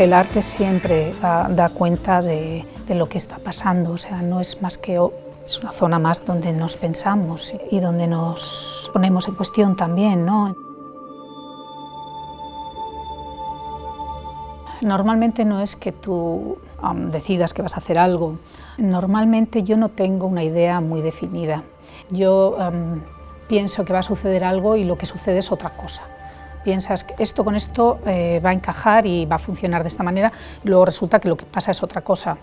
El arte siempre da, cuenta de, lo que está pasando, o sea, no es más que es una zona más donde nos pensamos y donde nos ponemos en cuestión también, ¿no? Normalmente no es que tú decidas que vas a hacer algo. Normalmente yo no tengo una idea muy definida. Yo pienso que va a suceder algo y lo que sucede es otra cosa. Piensas que esto con esto eh, va a encajar y va a funcionar de esta manera, y luego resulta que lo que pasa es otra cosa,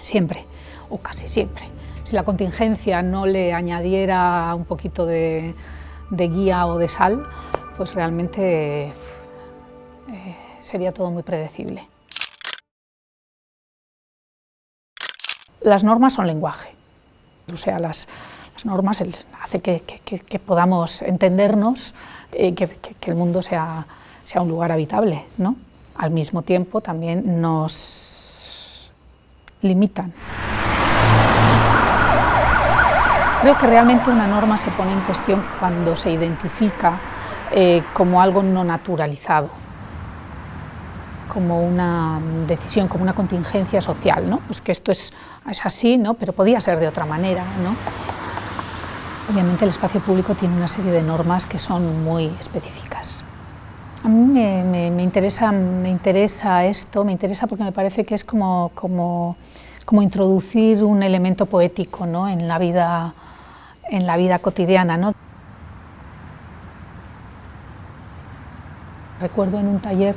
siempre, o casi siempre. Si la contingencia no le añadiera un poquito de, guía o de sal, pues realmente eh, sería todo muy predecible. Las normas son lenguaje, o sea, las, las normas hacen que, podamos entendernos, eh, que, el mundo sea, sea un lugar habitable, ¿no? Al mismo tiempo también nos limitan. Creo que realmente una norma se pone en cuestión cuando se identifica eh, como algo no naturalizado, como una decisión, como una contingencia social, ¿no? pues que esto es, es así, ¿no? pero podía ser de otra manera. ¿no? Obviamente el espacio público tiene una serie de normas que son muy específicas. A mí me, interesa, me interesa esto, me interesa porque me parece que es como, como, como introducir un elemento poético ¿no? en la vida en la vida cotidiana. ¿no? Recuerdo en un taller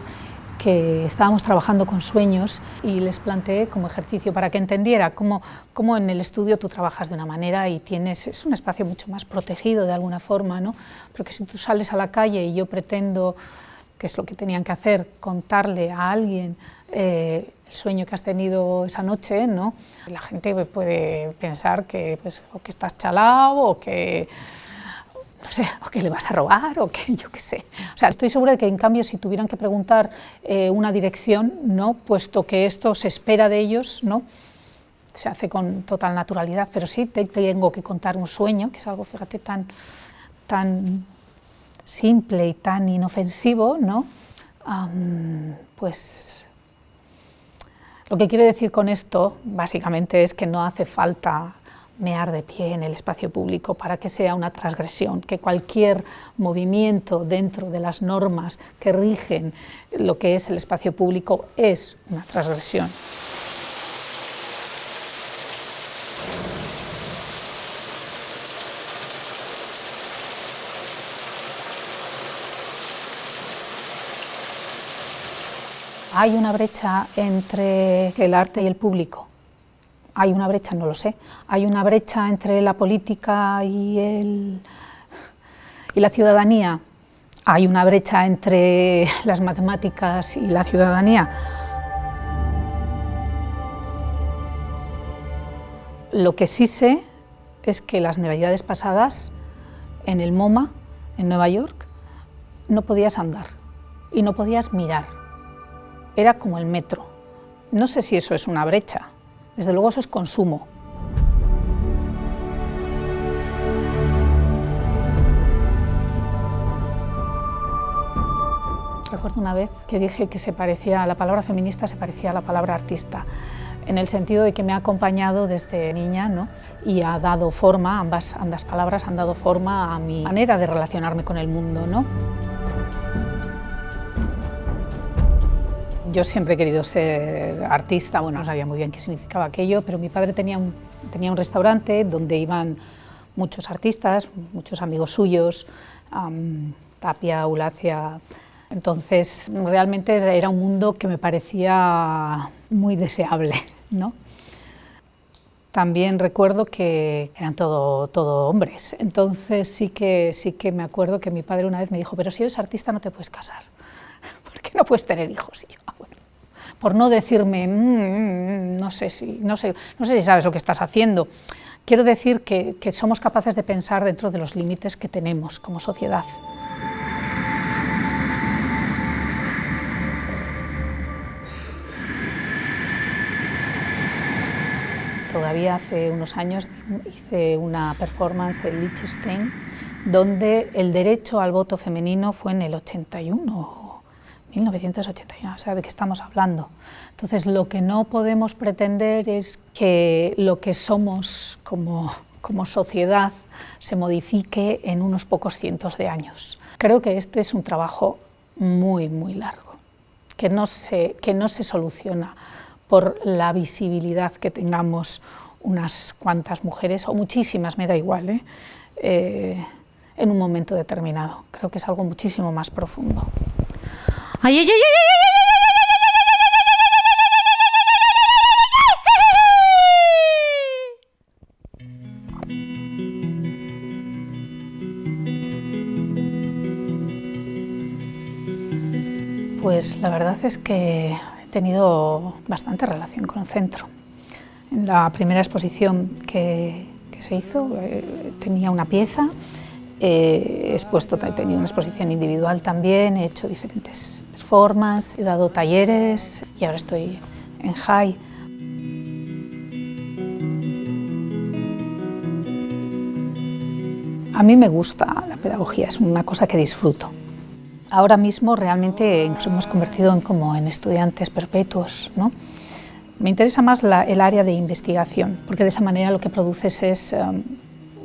que estábamos trabajando con sueños y les planteé como ejercicio para que entendiera cómo, cómo, en el estudio tú trabajas de una manera y tienes, es un espacio mucho más protegido de alguna forma, ¿no? porque si tú sales a la calle y yo pretendo, que es lo que tenían que hacer, contarle a alguien eh, el sueño que has tenido esa noche, ¿no? La gente puede pensar que, pues, o que estás chalado o que, no sé, o que le vas a robar o que yo qué sé. O sea, estoy segura de que en cambio si tuvieran que preguntar eh, una dirección, ¿no? Puesto que esto se espera de ellos, ¿no? Se hace con total naturalidad, pero sí te, tengo que contar un sueño, que es algo, fíjate, tan, tan simple y tan inofensivo, ¿no? Pues lo que quiero decir con esto, básicamente, es que no hace falta mear de pie en el espacio público para que sea una transgresión, que cualquier movimiento dentro de las normas que rigen lo que es el espacio público es una transgresión. ¿Hay una brecha entre el arte y el público? ¿Hay una brecha? No lo sé. ¿Hay una brecha entre la política y, el, y la ciudadanía? ¿Hay una brecha entre las matemáticas y la ciudadanía? Lo que sí sé es que las navidades pasadas, en el MoMA, en Nueva York, no podías andar y no podías mirar era como el metro. No sé si eso es una brecha, desde luego eso es consumo. Recuerdo una vez que dije que se parecía, la palabra feminista se parecía a la palabra artista, en el sentido de que me ha acompañado desde niña ¿no? y ha dado forma, ambas, ambas palabras han dado forma a mi manera de relacionarme con el mundo. ¿no? Yo siempre he querido ser artista, bueno, no sabía muy bien qué significaba aquello, pero mi padre tenía un, tenía un restaurante donde iban muchos artistas, muchos amigos suyos, Tapia, Ulacia, entonces realmente era un mundo que me parecía muy deseable, ¿no? También recuerdo que eran todo, todo hombres, entonces sí que, sí que me acuerdo que mi padre una vez me dijo, pero si eres artista no te puedes casar, no puedes tener hijos. Y yo, por no decirme, mm, no, sé si, no, sé, no sé si sabes lo que estás haciendo. Quiero decir que, que somos capaces de pensar dentro de los límites que tenemos como sociedad. Todavía hace unos años hice una performance en Liechtenstein donde el derecho al voto femenino fue en el 81 1981, o sea, ¿de qué estamos hablando? Entonces, lo que no podemos pretender es que lo que somos como, como sociedad se modifique en unos pocos cientos de años. Creo que este es un trabajo muy, muy largo, que no se, que no se soluciona por la visibilidad que tengamos unas cuantas mujeres, o muchísimas, me da igual, ¿eh? Eh, en un momento determinado. Creo que es algo muchísimo más profundo. ¡Ay, ay, ay, Pues la verdad es que he tenido bastante relación con el centro. En la primera exposición que, se hizo eh, tenía una pieza, he expuesto, he tenido una exposición individual también, he hecho diferentes performances, he dado talleres y ahora estoy en High. A mí me gusta la pedagogía, es una cosa que disfruto. Ahora mismo realmente nos hemos convertido en, como en estudiantes perpetuos. ¿no? Me interesa más el área de investigación, porque de esa manera lo que produces es, um,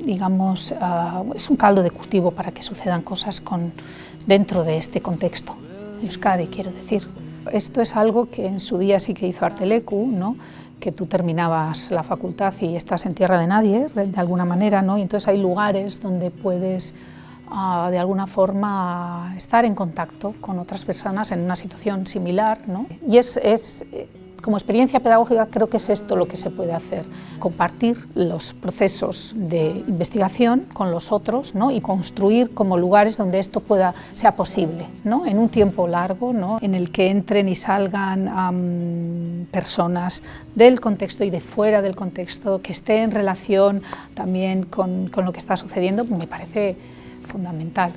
digamos, uh, es un caldo de cultivo para que sucedan cosas con, dentro de este contexto. Euskadi, quiero decir. Esto es algo que en su día sí que hizo Artelecu, ¿no? que tú terminabas la facultad y estás en tierra de nadie, de alguna manera, ¿no? y entonces hay lugares donde puedes de alguna forma estar en contacto con otras personas en una situación similar. ¿no? Y es, es, como experiencia pedagógica creo que es esto lo que se puede hacer, compartir los procesos de investigación con los otros ¿no? y construir como lugares donde esto pueda, sea posible, ¿no? en un tiempo largo, ¿no? en el que entren y salgan personas del contexto y de fuera del contexto, que esté en relación también con, con lo que está sucediendo, me parece fundamental.